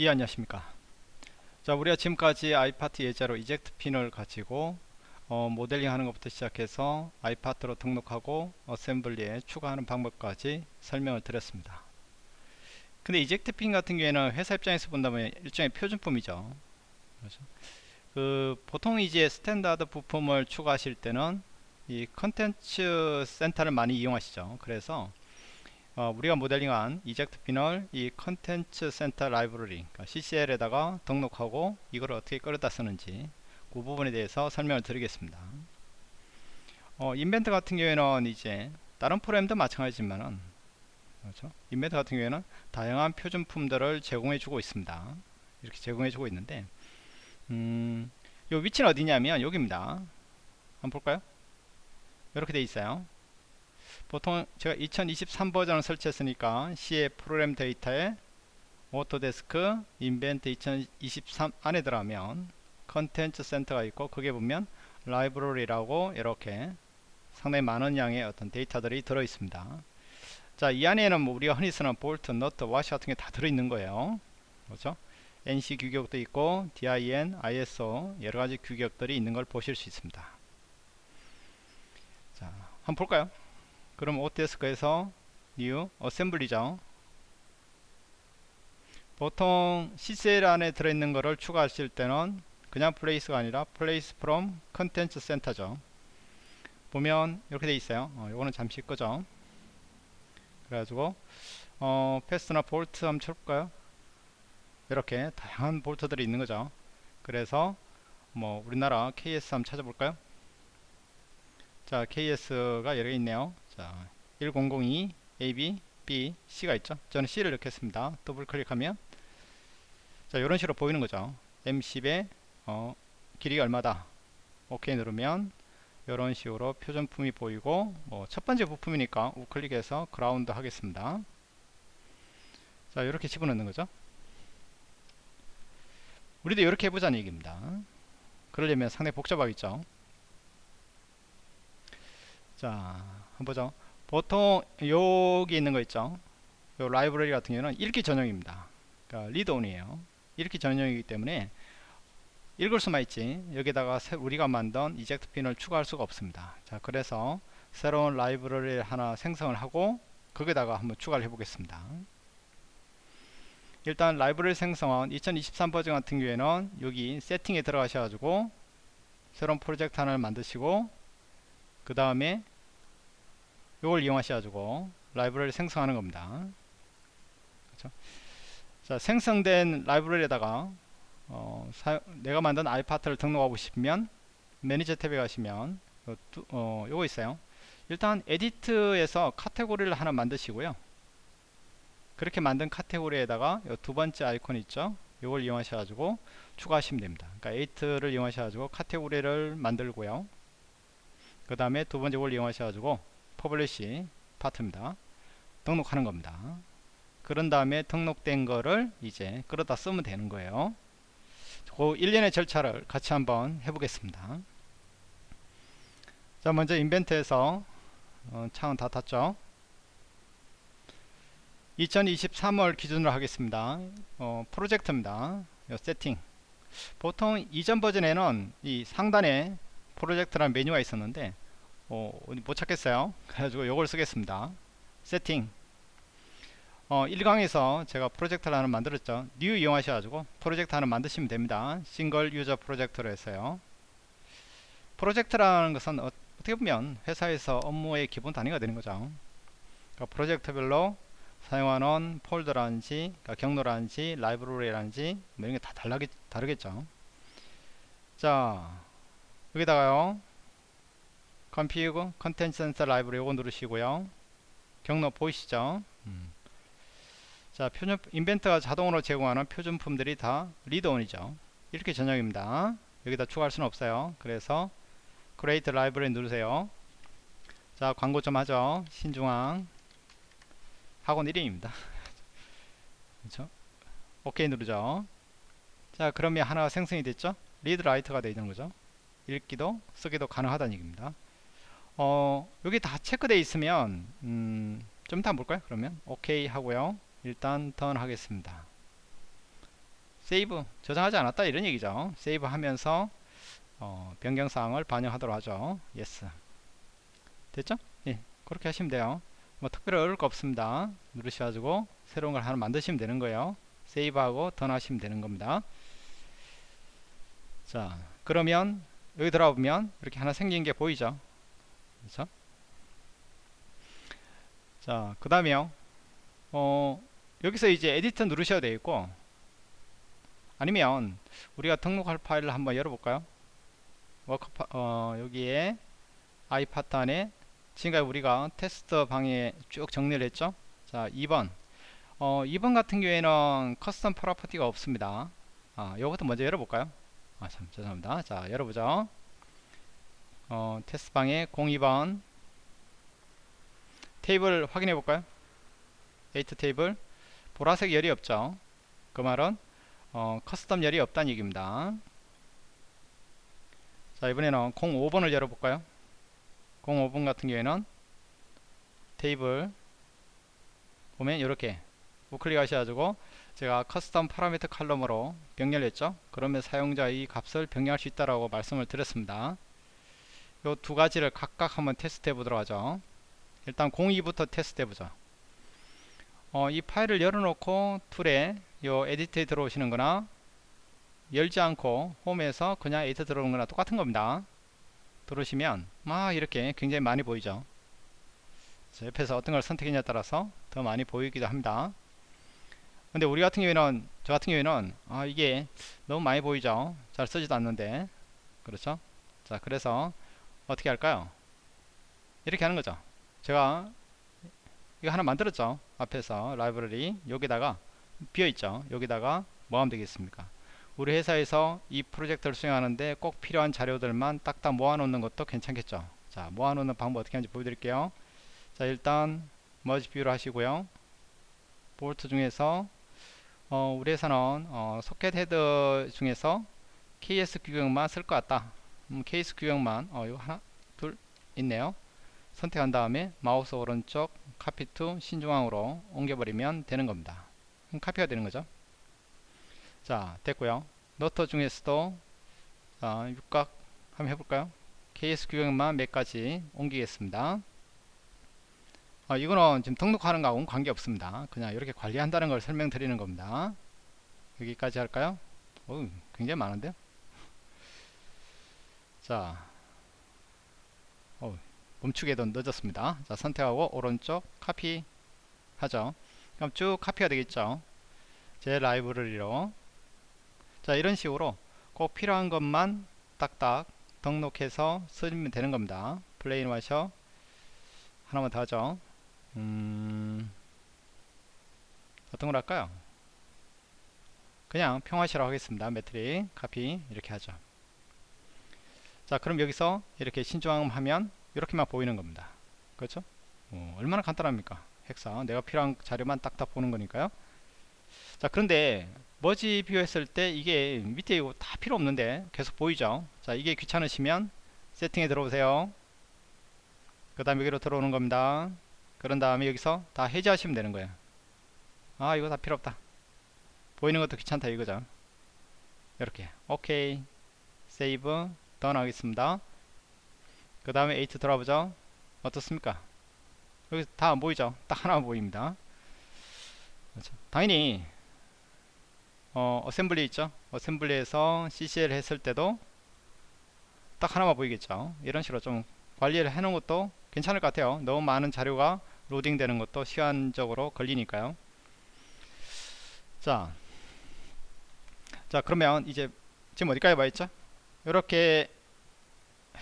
예 안녕하십니까. 자 우리가 지금까지 iPart 예제로 eject pin을 가지고 어, 모델링 하는 것부터 시작해서 iPart로 등록하고 assembly에 추가하는 방법까지 설명을 드렸습니다. 근데 eject pin 같은 경우에는 회사 입장에서 본다면 일종의 표준품이죠. 그렇죠? 그 보통 이제 standard 부품을 추가하실 때는 이 contents center를 많이 이용하시죠. 그래서 어, 우리가 모델링한 eject 핀을 이 Content Center Library 그러니까 CCL에다가 등록하고 이걸 어떻게 끌어다 쓰는지 그 부분에 대해서 설명을 드리겠습니다. 어, Inventor 같은 경우에는 이제 다른 프로그램도 마찬가지지만은 그렇죠? Inventor 같은 경우에는 다양한 표준품들을 제공해 주고 있습니다. 이렇게 제공해 주고 있는데 음, 요 위치는 어디냐면 여기입니다. 한번 볼까요? 이렇게 돼 있어요 보통 제가 2023 버전을 설치했으니까 C의 ProgramData에 Autodesk Inventor 2023 안에 들어가면 Content Center가 있고 거기에 보면 라이브러리라고 이렇게 상당히 많은 양의 어떤 데이터들이 들어 있습니다. 자 이 안에는 뭐 우리가 흔히 쓰는 볼트, 너트, 와셔 같은 게 다 들어 있는 거예요. 그렇죠? ANSI 규격도 있고 DIN, ISO 여러 가지 규격들이 있는 걸 보실 수 있습니다. 자 한번 볼까요 그럼 Autodesk에서 new assembly죠. 보통 CCL 안에 들어있는 거를 추가하실 때는 그냥 place가 아니라 Place from Content Center죠. 보면 이렇게 돼 있어요. 어, 요거는 잠시 끄죠. 그래가지고 어, 패스나 볼트 한번 쳐볼까요? 이렇게 다양한 볼트들이 있는 거죠. 그래서 뭐 우리나라 KS 한번 찾아볼까요? 자 KS가 개 있네요 자 1002 AB B C가 있죠? 저는 C를 넣겠습니다. 더블 클릭하면 자 이런 식으로 보이는 거죠. M10에 어, 길이가 얼마다? 오케이 누르면 이런 식으로 표준품이 보이고 뭐 첫 번째 부품이니까 우클릭해서 그라운드 하겠습니다. 자 이렇게 집어넣는 거죠. 우리도 이렇게 해보자는 얘기입니다. 그러려면 상당히 복잡하겠죠? 자 보죠. 보통 여기 있는 거 있죠? 요 라이브러리 같은 경우는 읽기 전용입니다. 그러니까 리드온이에요. 읽기 전용이기 때문에 읽을 수만 있지. 여기다가 우리가 만든 이젝트 핀을 추가할 수가 없습니다. 자 그래서 새로운 라이브러리를 하나 생성을 하고 거기다가 한번 추가를 해 보겠습니다. 일단 라이브러리 생성은 2023 버전 같은 경우에는 여기 세팅에 들어가셔 가지고 새로운 프로젝트 하나를 만드시고 그 다음에 이걸 이용하셔가지고 라이브러리 생성하는 겁니다. 그렇죠? 자, 생성된 라이브러리에다가 어, 사, 내가 만든 iPart를 등록하고 싶으면 Manage 탭에 가시면 요, 어, 요거 있어요. 일단 Editor에서 카테고리를 하나 만드시고요. 그렇게 만든 카테고리에다가 두 번째 아이콘 있죠. 요걸 이용하셔가지고 추가하시면 됩니다. 그러니까 얘를 이용하셔가지고 카테고리를 만들고요. 그 다음에 두 번째 걸 이용하셔가지고 Publish Part입니다. 등록하는 겁니다. 그런 다음에 등록된 거를 이제 끌어다 쓰면 되는 거예요. 그 일련의 절차를 같이 한번 해보겠습니다. 자 먼저 Inventor에서 어, 창은 다 닫았죠. 2023을 기준으로 하겠습니다. 어, 프로젝트입니다. 세팅 보통 이전 버전에는 이 상단에 프로젝트라는 메뉴가 있었는데 어, 못 찾겠어요. 그래가지고 이걸 쓰겠습니다. 세팅. 어, 1강에서 제가 프로젝트를 하나 만들었죠. New 이용하셔가지고 프로젝트 하나 만드시면 됩니다. Single User Project로 해서요. 프로젝트라는 것은 어, 떻게 보면 회사에서 업무의 기본 단위가 되는 거죠. 그러니까 프로젝트별로 사용하는 폴더라든지 그러니까 경로라든지 라이브러리라든지 뭐 이런 게 다 다르겠죠. 자 여기다가요 Config Content Center Library 요거 누르시고요. 경로 보이시죠? 음. 자 표준 Inventor가 자동으로 제공하는 표준품들이 다 Read Only죠. 읽기 전용입니다. 여기다 추가할 수는 없어요. 그래서 Create Library 누르세요. 자 광고 좀 하죠. 신중앙. 학원 1인입니다. 그렇죠 오케이 누르죠. 자 그러면 하나가 생성이 됐죠? Read Write가 되어 있는 거죠? 읽기도 쓰기도 가능하다는 얘기입니다 어 여기 다 체크되어 있으면 음, 좀 이따 볼까요? 그러면? 오케이 하고요. 일단 Done 하겠습니다. Save. 저장하지 않았다? 이런 얘기죠. Save 하면서 어, 변경사항을 반영하도록 하죠. Yes 됐죠? 예 그렇게 하시면 돼요. 뭐 특별히 어려울 거 없습니다. 누르셔가지고 새로운 걸 하나 만드시면 되는 거예요. Save하고 Done 하시면 되는 겁니다. 자 그러면 여기 들어가 보면 이렇게 하나 생긴 게 보이죠 그렇죠 자 그 다음에요. 어 여기서 이제 에디터 누르셔야 되겠고 아니면 우리가 등록할 파일을 한번 열어볼까요? Work 파, 어, 여기에 iPart 안에 지금까지 우리가 테스트 방에 쭉 정리를 했죠? 자 2번. 어, 2번 같은 경우에는 custom property가 없습니다. 아 요것도 먼저 열어볼까요? 아 참 죄송합니다. 자 열어보죠 어, 테스트 방에 02번. 테이블 확인해 볼까요? 얘 테이블. 보라색 열이 없죠? 그 말은 어, custom 열이 없다는 얘기입니다. 자 이번에는 05번을 열어볼까요? 05번 같은 경우에는 테이블 보면 이렇게 우클릭 하셔가지고 제가 커스텀 파라미터 칼럼으로 병렬했죠? 그러면 사용자의 값을 변경할 수 있다라고 말씀을 드렸습니다 요 두 가지를 각각 한번 테스트 해 보도록 하죠. 일단 02부터 테스트 해 보죠. 어, 이 파일을 열어놓고 툴에 요 에디트에 들어오시는 거나. 열지 않고 홈에서 그냥 에디트 들어오는 거나 똑같은 겁니다. 들어오시면 막 이렇게 굉장히 많이 보이죠. 옆에서 어떤 걸 선택했냐에 따라서 더 많이 보이기도 합니다. 근데 우리 같은 경우에는 저 같은 경우에는 아 이게 너무 많이 보이죠. 잘 쓰지도 않는데. 그렇죠? 자 그래서 어떻게 할까요? 이렇게 하는 거죠. 제가 이거 하나 만들었죠. 앞에서 라이브러리. 여기다가 비어있죠. 여기다가 뭐 하면 되겠습니까? 우리 회사에서 이 프로젝트를 수행하는데 꼭 필요한 자료들만 딱딱 모아놓는 것도 괜찮겠죠. 자 모아놓는 방법 어떻게 하는지 보여드릴게요. 자 일단 merge view를 하시고요. 볼트 중에서 어, 우리 회사는 어, socket header 중에서 KS 규격만 쓸 것 같다 음, KS 규격만 어, 이거 하나 둘 있네요. 선택한 다음에 마우스 오른쪽 copy to 신중앙으로 옮겨버리면 되는 겁니다. 카피가 되는 거죠? 자 됐고요. 너트 중에서도 자, 육각 한번 해볼까요? KS 규격만 몇 가지 옮기겠습니다. 아, 이거는 지금 등록하는 거하고는 관계없습니다. 그냥 이렇게 관리한다는 걸 설명드리는 겁니다. 여기까지 할까요? 오, 굉장히 많은데요 자 오, 멈추기도 늦었습니다. 자 선택하고 오른쪽 카피 하죠. 그럼 쭉 카피가 되겠죠? 제 라이브러리로 자 이런 식으로 꼭 필요한 것만 딱딱 등록해서 쓰면 되는 겁니다. plain washer. 하나만 더 하죠. 음, 어떤 걸 할까요? 그냥 평화시로 하겠습니다. 매트릭 카피 이렇게 하죠 자 그럼 여기서 이렇게 신중함 하면 이렇게만 보이는 겁니다. 그렇죠? 어, 얼마나 간단합니까? 헥사. 내가 필요한 자료만 딱딱 보는 거니까요. 자 그런데 머지 비교했을 때 이게 밑에 이거 다 필요 없는데 계속 보이죠? 자 이게 귀찮으시면 세팅에 들어오세요. 그 다음 여기로 들어오는 겁니다. 그런 다음에 여기서 다 해제하시면 되는 거예요. 아 이거 다 필요 없다. 보이는 것도 귀찮다 이거죠. 이렇게. 오케이. save done 하겠습니다. 그 다음에 8 들어보죠. 어떻습니까? 여기 다 안 보이죠? 딱 하나만 보입니다. 그렇죠. 당연히 어, assembly 있죠? assembly에서 CCL 했을 때도 딱 하나만 보이겠죠? 이런 식으로 좀 관리를 해 놓은 것도 괜찮을 것 같아요. 너무 많은 자료가 로딩 되는 것도 시간적으로 걸리니까요. 자, 자 그러면 이제 지금 어디까지 와 있죠 이렇게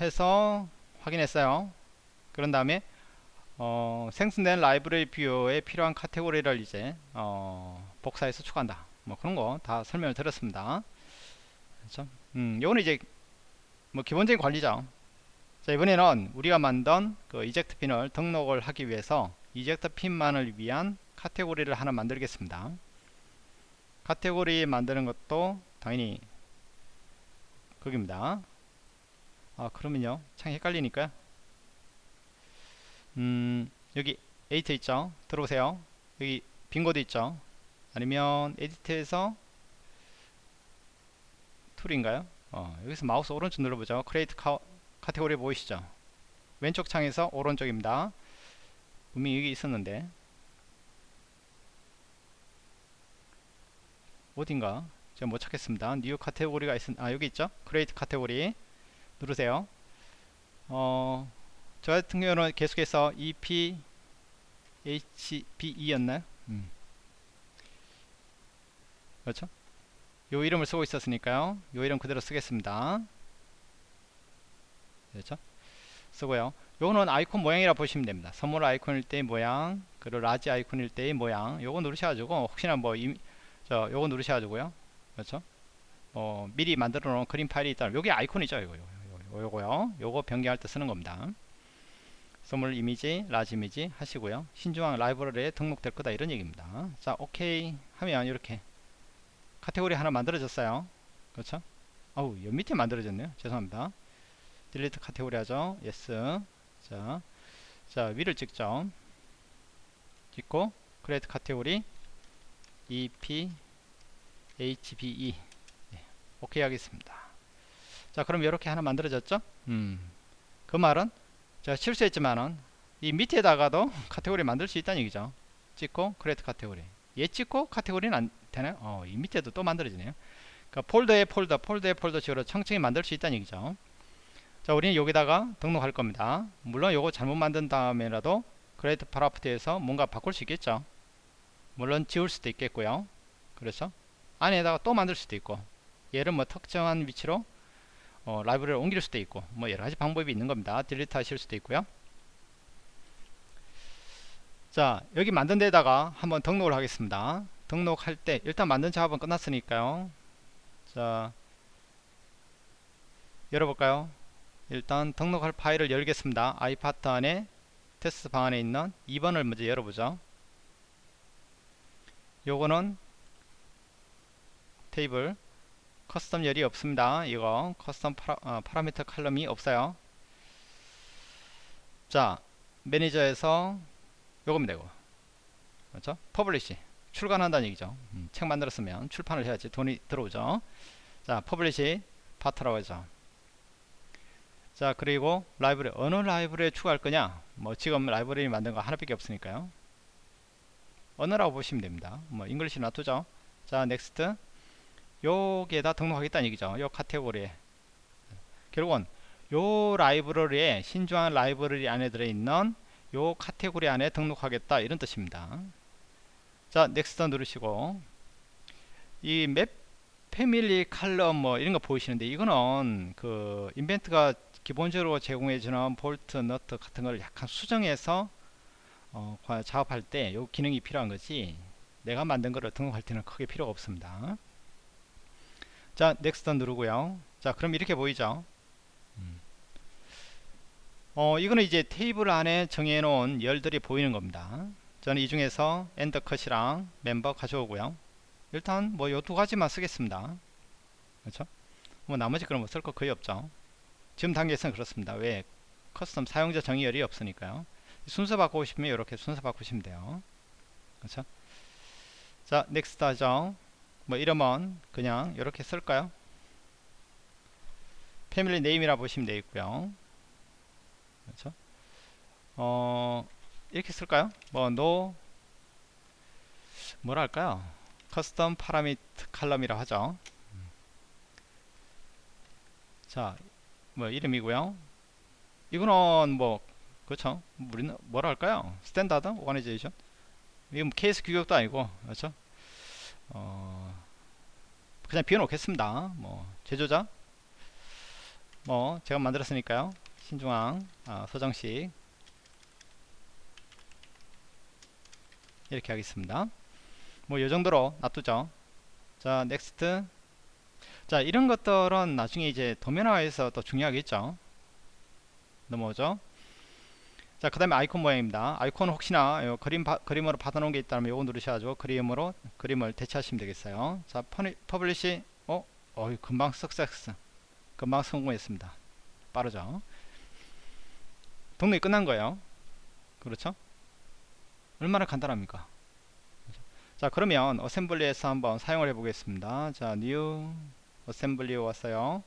해서 확인했어요. 그런 다음에 어, 생성된 라이브러리 view에 필요한 카테고리를 이제 어, 복사해서 추가한다. 뭐 그런 거 다 설명을 드렸습니다. 그렇죠? 음, 요거는 이제 뭐 기본적인 관리죠. 자 이번에는 우리가 만든 그 eject pin을 등록을 하기 위해서 eject pin만을 위한 카테고리를 하나 만들겠습니다. 카테고리 만드는 것도 당연히 거기입니다 아 그러면요 참 헷갈리니까요 음 여기 edit 있죠 들어오세요 여기 빈 코드 있죠 아니면 edit에서 tool인가요? 어, 여기서 마우스 오른쪽 눌러보죠. create ca, category 보이시죠? 왼쪽 창에서 오른쪽입니다. 분명히 여기 있었는데 어딘가 제가 못 찾겠습니다. new category가 있, 아 여기 있죠? create category 누르세요. 어, 저 같은 경우는 계속해서 EP HBE였나요? 음. 그렇죠? 요 이름을 쓰고 있었으니까요. 요 이름 그대로 쓰겠습니다. 그렇죠? 쓰고요. 요거는 아이콘 모양이라 보시면 됩니다. small icon일 때의 모양, 그리고 large icon일 때의 모양. 요거 누르셔가지고 혹시나 뭐 이, 저 요거 누르셔가지고요. 그렇죠? 어, 미리 만들어 놓은 그림 파일이 있다면 요게 아이콘이죠. 요거 요거 요거요. 요거 변경할 때 쓰는 겁니다. small image, large image 하시고요. 신중앙 라이브러리에 등록될 거다 이런 얘기입니다. 자, 오케이 하면 이렇게 카테고리 하나 만들어졌어요. 그렇죠? 어우, 옆 밑에 만들어졌네요. 죄송합니다. delete category 하죠. yes. 자, 자 위를 찍죠. 찍고 create category EP HBE 네, 오케이 하겠습니다. 자, 그럼 이렇게 하나 만들어졌죠? 음, 그 말은 제가 실수했지만은 이 밑에다가도 카테고리 만들 수 있다는 얘기죠. 찍고 create category 얘 찍고 카테고리는 안 되나요? 어, 이 밑에도 또 만들어지네요. 그러니까 폴더에 폴더, 폴더에 폴더 식으로 층층이 만들 수 있다는 얘기죠. 자, 우리는 여기다가 등록할 겁니다. 물론 요거 잘못 만든 다음에라도 category property에서 뭔가 바꿀 수 있겠죠. 물론 지울 수도 있겠고요. 그래서 안에다가 또 만들 수도 있고 얘를 뭐 특정한 위치로 어, 라이브러리를 옮길 수도 있고 뭐 여러가지 방법이 있는 겁니다. 딜리트 하실 수도 있고요. 자 여기 만든 데다가 한번 등록을 하겠습니다. 등록할 때 일단 만든 작업은 끝났으니까요. 자 열어볼까요? 일단 등록할 파일을 열겠습니다. 아이파트 안에 테스트 방 안에 있는 2번을 먼저 열어보죠. 요거는 table custom 열이 없습니다. 이거 커스텀 파라, 어, 파라미터 칼럼이 없어요. 자 manage에서 요거면 되고 그렇죠? publish 출간한다는 얘기죠. 음, 책 만들었으면 출판을 해야지 돈이 들어오죠. 자 publish part라고 하죠. 자 그리고 라이브러리 어느 라이브러리에 추가할 거냐 뭐 지금 라이브러리 만든 거 하나밖에 없으니까요 언어라고 보시면 됩니다 뭐 English 놔두죠 자 next 여기에다 등록하겠다는 얘기죠. 요 카테고리에. 결국은 요 라이브러리에 신중앙 라이브러리 안에 들어있는 요 카테고리 안에 등록하겠다. 이런 뜻입니다. 자 next 누르시고. 이 map family column 뭐 이런 거 보이시는데 이거는 그 인벤터가 기본적으로 제공해주는 볼트, 너트 같은 걸 약간 수정해서 어, 작업할 때 요 기능이 필요한 거지 내가 만든 거를 등록할 때는 크게 필요가 없습니다 자 Next 누르고요. 자 그럼 이렇게 보이죠? 음. 어 이거는 이제 테이블 안에 정해 놓은 열들이 보이는 겁니다. 저는 이 중에서 엔더컷이랑 멤버 가져오고요. 일단 뭐 요 두 가지만 쓰겠습니다. 그렇죠? 뭐 나머지 그런 거쓸거 거의 없죠. 지금 단계에서는 그렇습니다. 왜? custom 사용자 정의열이 없으니까요. 순서 바꾸고 싶으면 이렇게 순서 바꾸시면 돼요. 그렇죠? 자 Next 하죠 뭐 이러면 그냥 이렇게 쓸까요? Family Name이라 보시면 되겠고요. 그렇죠? 어 이렇게 쓸까요? 뭐 no 뭐라 할까요? 커스텀 파라미터 칼럼이라 하죠. 자, 뭐 이름이고요. 이거는 뭐 그렇죠? 우리는 뭐라 할까요? Standard Organization. 이건 KS 규격도 아니고 그렇죠? 어, 그냥 비워놓겠습니다. 뭐 제조자 뭐 제가 만들었으니까요. 신중앙 아, 서정식 이렇게 하겠습니다. 뭐 요정도로 놔두죠. 자 Next 자 이런 것들은 나중에 이제 도면화에서 또 중요하겠죠. 넘어오죠. 자, 그 다음에 아이콘 모양입니다. 아이콘 혹시나 그림 바, 그림으로 받아놓은 게 있다면 요거 누르셔가지고 그림으로 그림을 대체하시면 되겠어요. 자, 퍼니, publish, 어, 어, 금방 success, 금방 성공했습니다. 빠르죠? 등록이 끝난 거예요. 그렇죠? 얼마나 간단합니까? 자, 그러면 assembly에서 한번 사용을 해보겠습니다. 자, new assembly에 왔어요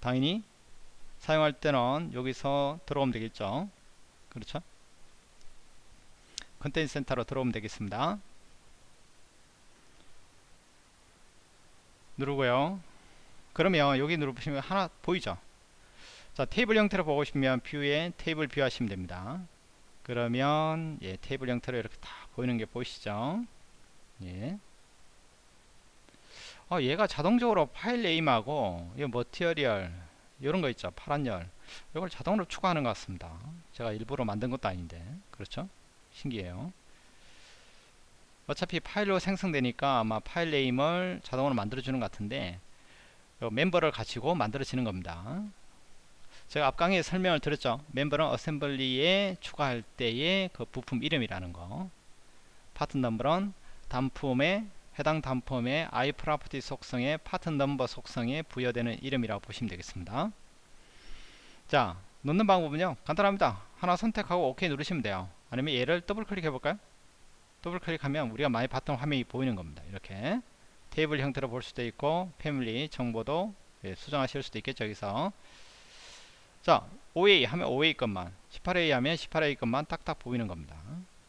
당연히 사용할 때는 여기서 들어오면 되겠죠 그렇죠? Content Center로 들어오면 되겠습니다. 누르고요. 그러면 여기 누르시면 하나 보이죠? 자 테이블 형태로 보고 싶으면 View에 Table View 하시면 됩니다. 그러면 예, 테이블 형태로 이렇게 다 보이는 게 보이시죠? 예. 어, 얘가 자동적으로 file name하고 이 material 이런 거 있죠. 파란 열. 이걸 자동으로 추가하는 것 같습니다. 제가 일부러 만든 것도 아닌데. 그렇죠? 신기해요. 어차피 파일로 생성되니까 아마 file name을 자동으로 만들어 주는 것 같은데 멤버를 가지고 만들어지는 겁니다. 제가 앞 강의에 설명을 드렸죠. 멤버는 assembly에 추가할 때의 그 부품 이름이라는 거. part number는 단품의 해당 단품의 iProperty 속성의 part number 속성에 부여되는 이름이라고 보시면 되겠습니다. 자 넣는 방법은요. 간단합니다. 하나 선택하고 OK 누르시면 돼요. 아니면 얘를 더블 클릭해 볼까요? 더블 클릭하면 우리가 많이 봤던 화면이 보이는 겁니다. 이렇게 테이블 형태로 볼 수도 있고 family 정보도 예, 수정하실 수도 있겠죠 여기서. 자 5A 하면 5A 것만 18A 하면 18A 것만 딱딱 보이는 겁니다.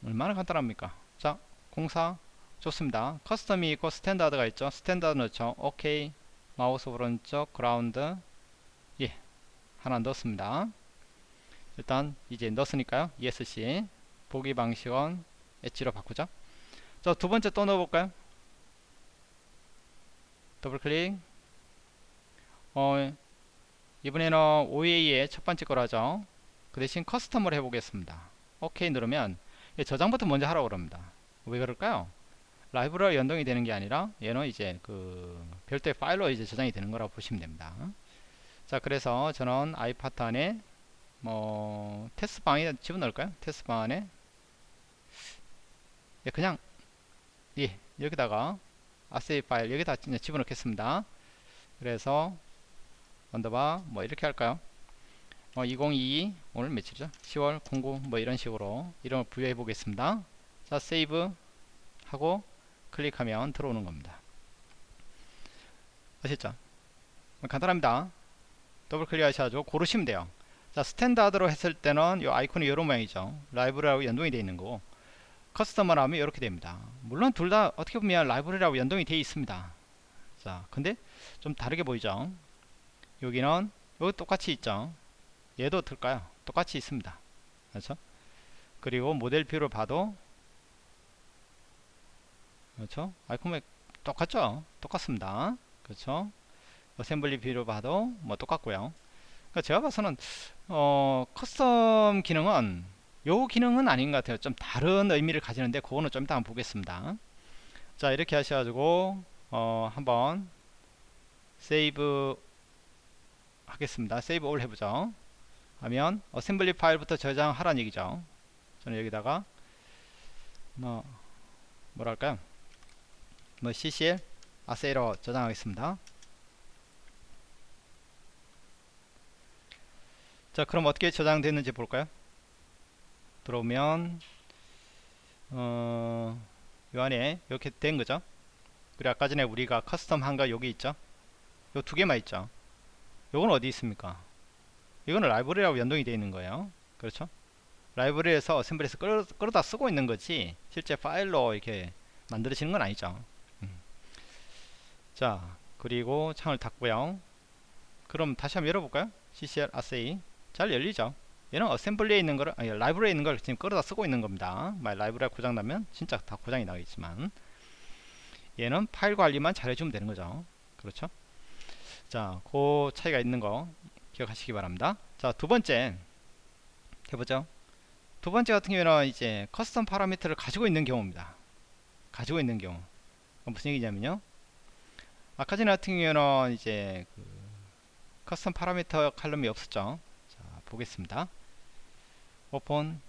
얼마나 간단합니까? 자 공사 좋습니다. custom이 있고 standard가 있죠. standard 넣죠. 오케이 마우스 오른쪽 그라운드. 예 하나 넣었습니다. 일단 이제 넣었으니까요. ESC 보기 방식은 엣지로 바꾸죠. 자 두번째 또 넣어볼까요? 더블 클릭. 어 이번에는 5A의 첫 번째 거로 하죠. 그 대신 custom을 해보겠습니다. OK 누르면 저장부터 먼저 하라고 그럽니다. 왜 그럴까요 라이브러리 연동이 되는 게 아니라 얘는 이제 그 별도의 파일로 이제 저장이 되는 거라고 보시면 됩니다. 자 그래서 저는 iPart 안에 뭐 테스트 방에 집어넣을까요? 테스트 방 안에? 예, 그냥 예 여기다가 ASSY 파일 여기다 집어넣겠습니다. 그래서 underbar 뭐 이렇게 할까요? 어, 2022 오늘 며칠이죠? 10월 09 뭐 이런 식으로 이름을 부여해 보겠습니다. 자 save 하고 클릭하면 들어오는 겁니다. 아셨죠? 간단합니다. 더블 클릭 하셔가지고 고르시면 돼요. 자 standard로 했을 때는 이 아이콘이 이런 모양이죠. 라이브러리하고 연동이 되어 있는 거고 custom을 하면 이렇게 됩니다. 물론 둘 다 어떻게 보면 라이브러리하고 연동이 되어 있습니다. 자 근데 좀 다르게 보이죠? 여기는 여기 똑같이 있죠? 얘도 들까요? 똑같이 있습니다. 그렇죠? 그리고 Model View를 봐도 그렇죠? 아이콘 똑같죠? 똑같습니다. 그렇죠? Assembly View를 봐도 뭐 똑같고요. 그러니까 제가 봐서는 어 custom 기능은 요 기능은 아닌 것 같아요. 좀 다른 의미를 가지는데 그거는 좀 이따 한번 보겠습니다. 자 이렇게 하셔가지고 어 한번 save 하겠습니다. Save All 해보죠. 하면 assembly 파일부터 저장하라는 얘기죠. 저는 여기다가 뭐 뭐랄까요 뭐 ccl ASSY로 저장하겠습니다. 자 그럼 어떻게 저장됐는지 볼까요? 들어오면 어, 요 안에 이렇게 된 거죠? 그리고 아까 전에 우리가 custom 한거 여기 있죠? 요 두 개만 있죠? 요건 어디 있습니까? 이거는 라이브러리하고 연동이 되어 있는 거예요. 그렇죠? 라이브러리에서 assembly에서 끌어, 끌어다 쓰고 있는 거지 실제 파일로 이렇게 만들어지는 건 아니죠. 음. 자 그리고 창을 닫고요 그럼 다시 한번 열어볼까요 CCL ASSY 잘 열리죠 얘는 assembly에 있는 거를 아니 라이브러리에 있는 걸 지금 끌어다 쓰고 있는 겁니다 만약 라이브러리가 고장나면 진짜 다 고장이 나겠지만 얘는 파일 관리만 잘해주면 되는 거죠 그렇죠 자, 그 차이가 있는 거 기억하시기 바랍니다. 자, 두 번째 해보죠. 두 번째 같은 경우는 이제 custom parameter를 가지고 있는 경우입니다. 가지고 있는 경우. 무슨 얘기냐면요. 전에 같은 경우는 이제 그 커스텀 파라미터 칼럼이 없었죠. 자, 보겠습니다. 오픈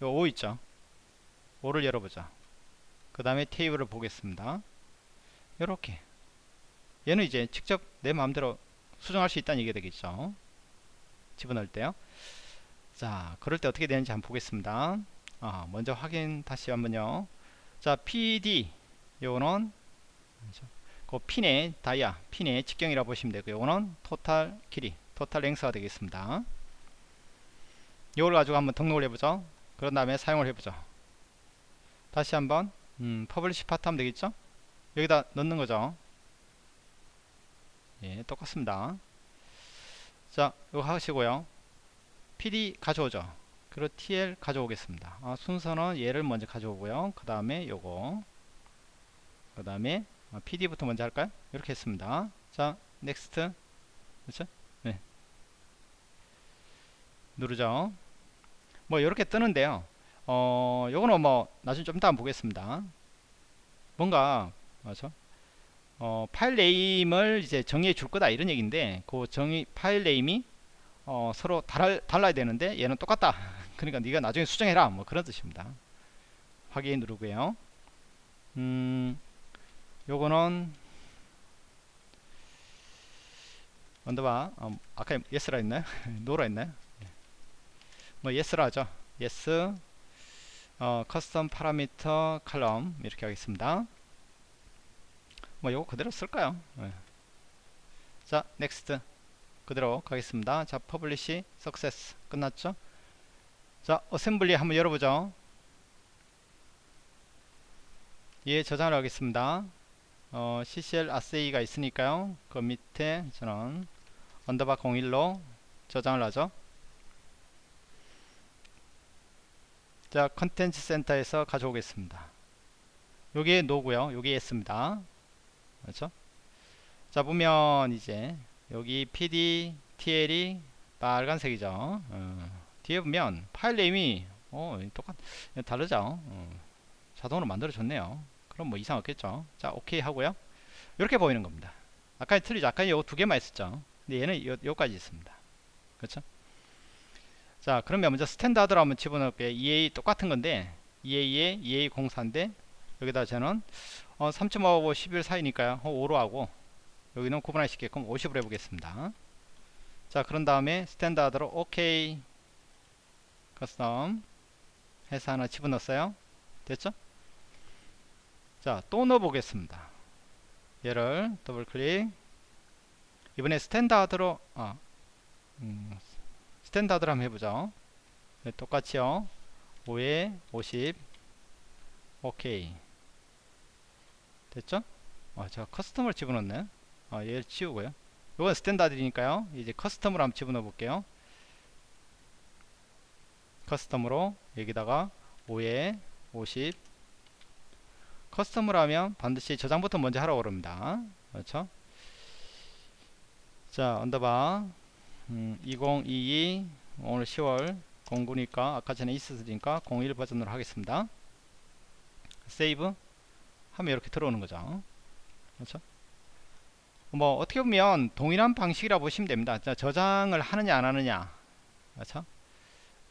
요5 있죠. 5를 열어보자. 그 다음에 테이블을 보겠습니다. 이렇게 얘는 이제 직접 내 마음대로 수정할 수 있다는 얘기가 되겠죠 집어넣을 때요 자 그럴 때 어떻게 되는지 한번 보겠습니다 아, 먼저 확인 다시 한번요 자 PD 요거는 그 핀의 다이아 핀의 직경이라 고 보시면 되고요. 요거는 total 길이 total length가 되겠습니다. 이걸 가지고 한번 등록을 해보죠. 그런 다음에 사용을 해보죠. 다시 한번 음, publish part 하면 되겠죠? 여기다 넣는 거죠. 예 똑같습니다. 자 이거 하시고요. PD 가져오죠. 그리고 TL 가져오겠습니다. 아, 순서는 얘를 먼저 가져오고요. 그 다음에 요거 그 다음에 PD부터 먼저 할까요? 이렇게 했습니다. 자 next 그렇죠? 네. 누르죠. 뭐 이렇게 뜨는데요. 어 요거는 뭐 나중에 좀 이따 보겠습니다. 뭔가 맞죠? 어 file name을 이제 정의해 줄 거다 이런 얘기인데 그 정의 file name이 어 서로 달아, 달라야 되는데 얘는 똑같다. 그러니까 네가 나중에 수정해라. 뭐 그런 뜻입니다. 확인 누르고요. 음 요거는 underbar 어, 아까 yes라 했나요 no라 했나요 뭐 yes라 하죠. yes 어, custom parameter column 이렇게 하겠습니다. 뭐 요거 그대로 쓸까요? 네. 자 next 그대로 가겠습니다. 자 publish success 끝났죠? 자 assembly 한번 열어보죠. 예 저장을 하겠습니다 어, CCL ASSY가 있으니까요. 그 밑에 저는 underbar 01로 저장을 하죠. 자 contents center에서 가져오겠습니다. 요게 no고요. 요게 yes입니다. 그렇죠? 자 보면 이제 여기 PD TL이 빨간색이죠. 어, 뒤에 보면 file name이 어, 똑같 다르죠? 어, 자동으로 만들어 줬네요 그럼 뭐 이상 없겠죠. 자 오케이 하고요. 이렇게 보이는 겁니다. 아까 틀리죠. 아까 요 두 개만 있었죠. 근데 얘는 요, 요까지 있습니다. 그렇죠? 자 그러면 먼저 standard로 한번 집어넣을게요. EA 똑같은 건데 EA에 EA04인데 여기다 저는 어, 3.5하고 11 사이니까요. 5로 하고 여기는 구분할 수 있게끔 50으로 해보겠습니다. 자 그런 다음에 standard로 OK 커스텀 해서 하나 집어넣었어요. 됐죠 자 또 넣어 보겠습니다. 얘를 더블 클릭. 이번에 스탠다드로 아, 음, standard로 한번 해보죠. 네, 똑같이요. 5에 50 오케이. 됐죠? 아, 제가 custom을 집어넣네. 아, 얘를 치우고요. 이건 standard니까요. 이제 custom으로 한번 집어넣어 볼게요. custom으로 여기다가 5에 50 custom으로 하면 반드시 저장부터 먼저 하라고 그럽니다. 그렇죠? 자 underbar. 음, 2022 오늘 10월 09니까 아까 전에 있었으니까 01 버전으로 하겠습니다. save 하면 이렇게 들어오는 거죠. 그렇죠? 뭐 어떻게 보면 동일한 방식이라 보시면 됩니다. 자, 저장을 하느냐 안 하느냐. 그렇죠?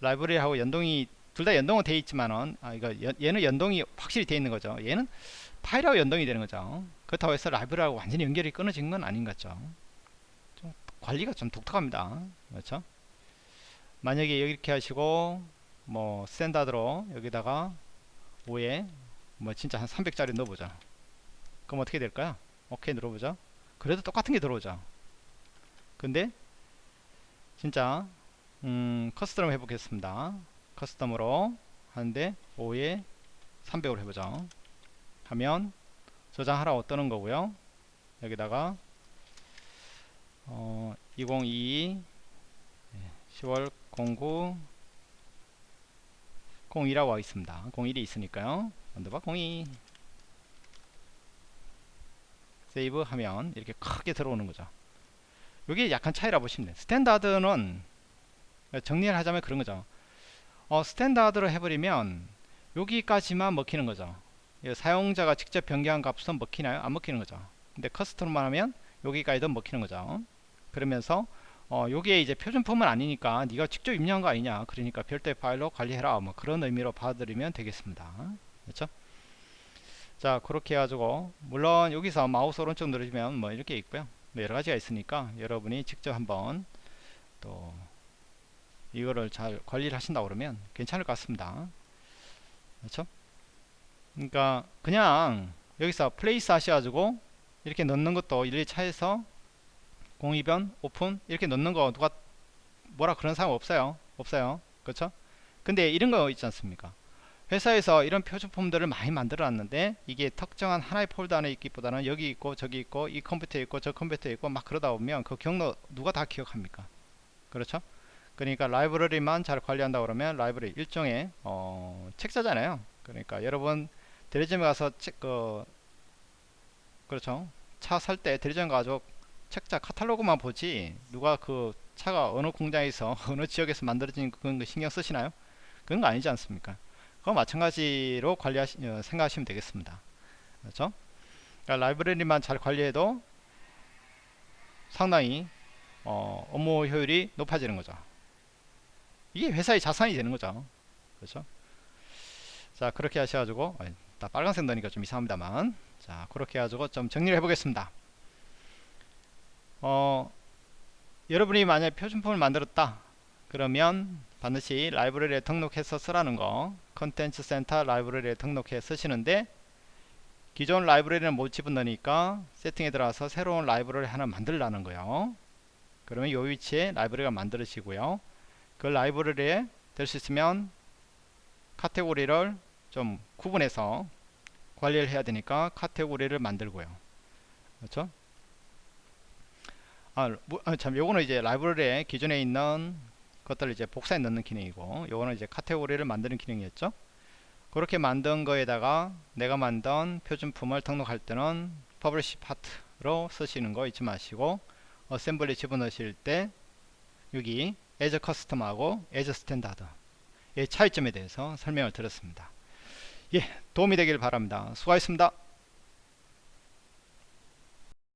라이브러리하고 연동이 둘 다 연동은 되어 있지만은 아 이거 얘는 연동이 확실히 되어 있는 거죠. 얘는 파일하고 연동이 되는 거죠. 그렇다고 해서 라이브러리하고 완전히 연결이 끊어진 건 아닌 것 같죠. 좀 관리가 좀 독특합니다. 그렇죠? 만약에 이렇게 하시고 뭐 standard로 여기다가 5에 뭐 진짜 한 300짜리 넣어보자. 그럼 어떻게 될까요? 오케이 눌러보죠 그래도 똑같은 게 들어오죠. 근데 진짜 음, custom 해보겠습니다 custom으로 하는데 5에 300으로 해보죠 하면 저장하라고 뜨는 거고요? 여기다가 어, 2022 10월 09 02라고 하겠습니다. 01이 있으니까요. underbar 02 save 하면 이렇게 크게 들어오는 거죠. 이게 약간 차이라 보시면 돼요. standard는 정리를 하자면 그런 거죠 어, standard로 해버리면 여기까지만 먹히는 거죠. 사용자가 직접 변경한 값은 먹히나요? 안 먹히는 거죠. 근데 custom만 하면 여기까지도 먹히는 거죠. 그러면서 어, 요게 이제 표준 폼은 아니니까 네가 직접 입력한 거 아니냐. 그러니까 별도의 파일로 관리해라. 뭐 그런 의미로 받아들이면 되겠습니다. 그렇죠? 자 그렇게 해가지고 물론 여기서 마우스 오른쪽 누르시면 뭐 이렇게 있고요. 뭐 여러가지가 있으니까 여러분이 직접 한번 또 이거를 잘 관리를 하신다 그러면 괜찮을 것 같습니다. 그렇죠? 그러니까 그냥 여기서 place 하셔가지고 이렇게 넣는 것도 일일이 찾아서 공이변 오픈 이렇게 넣는 거 누가 뭐라 그런 사람 없어요. 없어요. 그렇죠? 근데 이런 거 있지 않습니까? 회사에서 이런 표준 폼들을 많이 만들어 놨는데 이게 특정한 하나의 폴더 안에 있기보다는 여기 있고 저기 있고 이 컴퓨터에 있고 저 컴퓨터에 있고 막 그러다 보면 그 경로 누가 다 기억합니까? 그렇죠 그러니까 라이브러리만 잘 관리한다 그러면 라이브러리 일종의 어, 책자잖아요. 그러니까 여러분 대리점에 가서 책, 그, 그렇죠. 차 살 때 대리점 가서 책자 카탈로그만 보지 누가 그 차가 어느 공장에서 어느 지역에서 만들어진 그런 거 신경 쓰시나요? 그런 거 아니지 않습니까? 그거 마찬가지로 관리하시 어, 생각하시면 되겠습니다. 그렇죠? 그러니까 라이브러리만 잘 관리해도 상당히 어, 업무 효율이 높아지는 거죠 이게 회사의 자산이 되는 거죠. 그렇죠? 자 그렇게 하셔가지고 나 빨간색 넣으니까 좀 이상합니다만. 자 그렇게 해가지고 좀 정리를 해 보겠습니다. 어 여러분이 만약 표준폼을 만들었다. 그러면 반드시 라이브러리에 등록해서 쓰라는 거 컨텐츠 센터 라이브러리에 등록해 쓰시는데 기존 라이브러리는 못 집어넣으니까 세팅에 들어가서 새로운 라이브러리 하나 만들라는 거예요. 그러면 이 위치에 라이브러리가 만들어지고요 그 라이브러리에 될 수 있으면 카테고리를 좀 구분해서 관리를 해야 되니까 카테고리를 만들고요. 그렇죠? 아, 뭐, 아, 참 요거는 이제 라이브러리에 기존에 있는 것들을 이제 복사해 넣는 기능이고 요거는 이제 카테고리를 만드는 기능이었죠. 그렇게 만든 거에다가 내가 만든 표준폼을 등록할 때는 publish part로 쓰시는 거 잊지 마시고 assembly 집어넣으실 때 여기 as custom하고 as standard 의 차이점에 대해서 설명을 드렸습니다. 예, 도움이 되길 바랍니다. 수고하셨습니다.